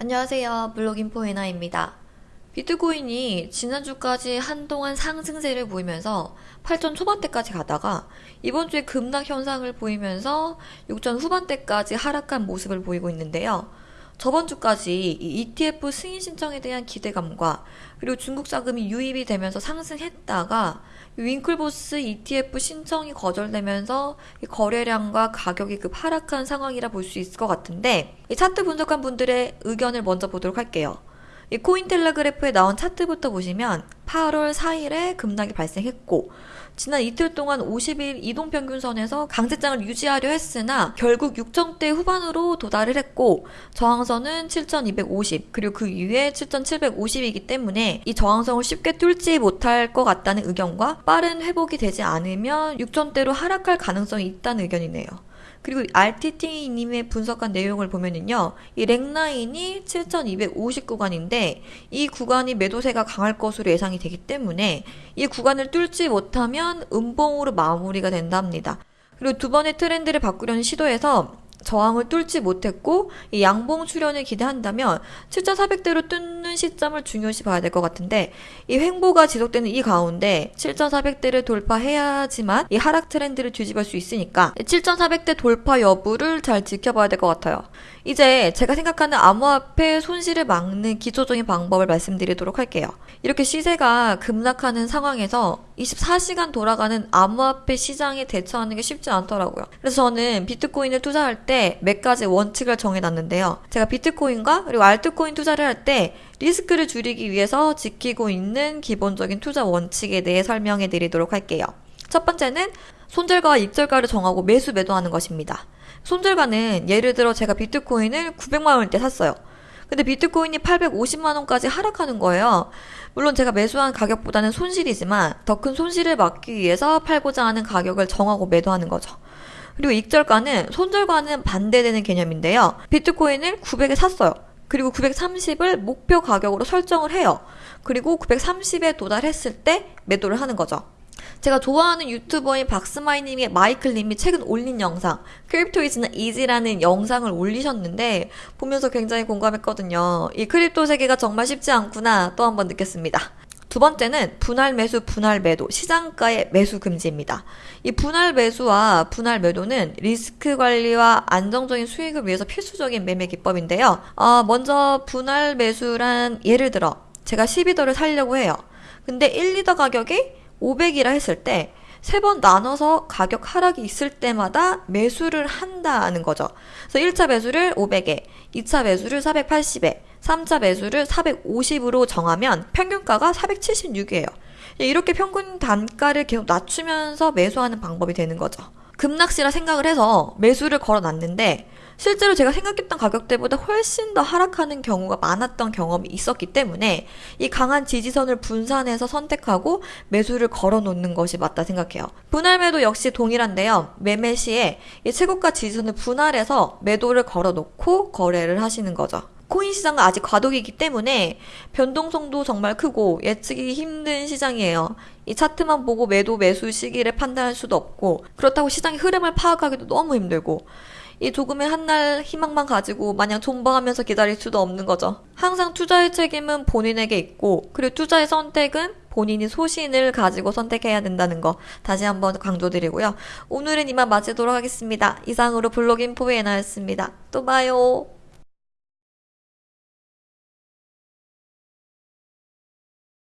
안녕하세요. 블로깅포 에나입니다. 비트코인이 지난주까지 한동안 상승세를 보이면서 8전 초반대까지 가다가 이번 주에 급락 현상을 보이면서 6전 후반대까지 하락한 모습을 보이고 있는데요. 저번 주까지 이 ETF 승인 신청에 대한 기대감과 그리고 중국 자금이 유입이 되면서 상승했다가 윙클보스 ETF 신청이 거절되면서 거래량과 가격이 급 하락한 상황이라 볼 수 있을 것 같은데 이 차트 분석한 분들의 의견을 먼저 보도록 할게요. 이 코인텔레그래프에 나온 차트부터 보시면 8월 4일에 급락이 발생했고 지난 이틀 동안 50일 이동평균선에서 강세장을 유지하려 했으나 결국 6점대 후반으로 도달을 했고 저항선은 7250 그리고 그 이후에 7750이기 때문에 이 저항성을 쉽게 뚫지 못할 것 같다는 의견과 빠른 회복이 되지 않으면 6점대로 하락할 가능성이 있다는 의견이네요. 그리고 RTT님의 분석한 내용을 보면은요, 이 렉라인이 7,250 구간인데, 이 구간이 매도세가 강할 것으로 예상이 되기 때문에, 이 구간을 뚫지 못하면 음봉으로 마무리가 된답니다. 그리고 두 번의 트렌드를 바꾸려는 시도에서 저항을 뚫지 못했고 이 양봉 출현을 기대한다면 7,400대로 뚫는 시점을 중요시 봐야 될 것 같은데 이 횡보가 지속되는 이 가운데 7,400대를 돌파해야지만 이 하락 트렌드를 뒤집을 수 있으니까 7,400대 돌파 여부를 잘 지켜봐야 될 것 같아요. 이제 제가 생각하는 암호화폐 손실을 막는 기초적인 방법을 말씀드리도록 할게요. 이렇게 시세가 급락하는 상황에서 24시간 돌아가는 암호화폐 시장에 대처하는 게 쉽지 않더라고요. 그래서 저는 비트코인을 투자할 때 몇 가지 원칙을 정해놨는데요. 제가 비트코인과 그리고 알트코인 투자를 할 때 리스크를 줄이기 위해서 지키고 있는 기본적인 투자 원칙에 대해 설명해 드리도록 할게요. 첫 번째는 손절가와 입절가를 정하고 매수 매도하는 것입니다. 손절가는 예를 들어 제가 비트코인을 900만 원대 샀어요. 근데 비트코인이 850만 원까지 하락하는 거예요. 물론 제가 매수한 가격보다는 손실이지만 더 큰 손실을 막기 위해서 팔고자 하는 가격을 정하고 매도하는 거죠. 그리고 익절가는 손절과는 반대되는 개념인데요. 비트코인을 900에 샀어요. 그리고 930을 목표 가격으로 설정을 해요. 그리고 930에 도달했을 때 매도를 하는 거죠. 제가 좋아하는 유튜버인 박스마이닝의 마이클님이 최근 올린 영상 Crypto is not easy라는 영상을 올리셨는데 보면서 굉장히 공감했거든요. 이 crypto 세계가 정말 쉽지 않구나 또 한 번 느꼈습니다. 두 번째는 분할 매수, 분할 매도, 시장가의 매수 금지입니다. 이 분할 매수와 분할 매도는 리스크 관리와 안정적인 수익을 위해서 필수적인 매매 기법인데요. 어, 먼저 분할 매수란 예를 들어 제가 12더를 살려고 해요. 근데 1, 2더 가격이 500이라 했을 때 세 번 나눠서 가격 하락이 있을 때마다 매수를 한다는 거죠. 그래서 1차 매수를 500에, 2차 매수를 480에, 3차 매수를 450으로 정하면 평균가가 476이에요. 이렇게 평균 단가를 계속 낮추면서 매수하는 방법이 되는 거죠. 급락시라 생각을 해서 매수를 걸어 놨는데 실제로 제가 생각했던 가격대보다 훨씬 더 하락하는 경우가 많았던 경험이 있었기 때문에 이 강한 지지선을 분산해서 선택하고 매수를 걸어 놓는 것이 맞다 생각해요. 분할 매도 역시 동일한데요. 매매 시에 이 최고가 지지선을 분할해서 매도를 걸어 놓고 거래를 하시는 거죠. 코인 시장은 아직 과도기이기 때문에 변동성도 정말 크고 예측이 힘든 시장이에요. 이 차트만 보고 매도 매수 시기를 판단할 수도 없고 그렇다고 시장의 흐름을 파악하기도 너무 힘들고 이 조금의 한날 희망만 가지고 마냥 존버하면서 기다릴 수도 없는 거죠. 항상 투자의 책임은 본인에게 있고 그리고 투자의 선택은 본인이 소신을 가지고 선택해야 된다는 거 다시 한번 강조드리고요. 오늘은 이만 마치도록 하겠습니다. 이상으로 블로깅 포에나였습니다. 또 봐요.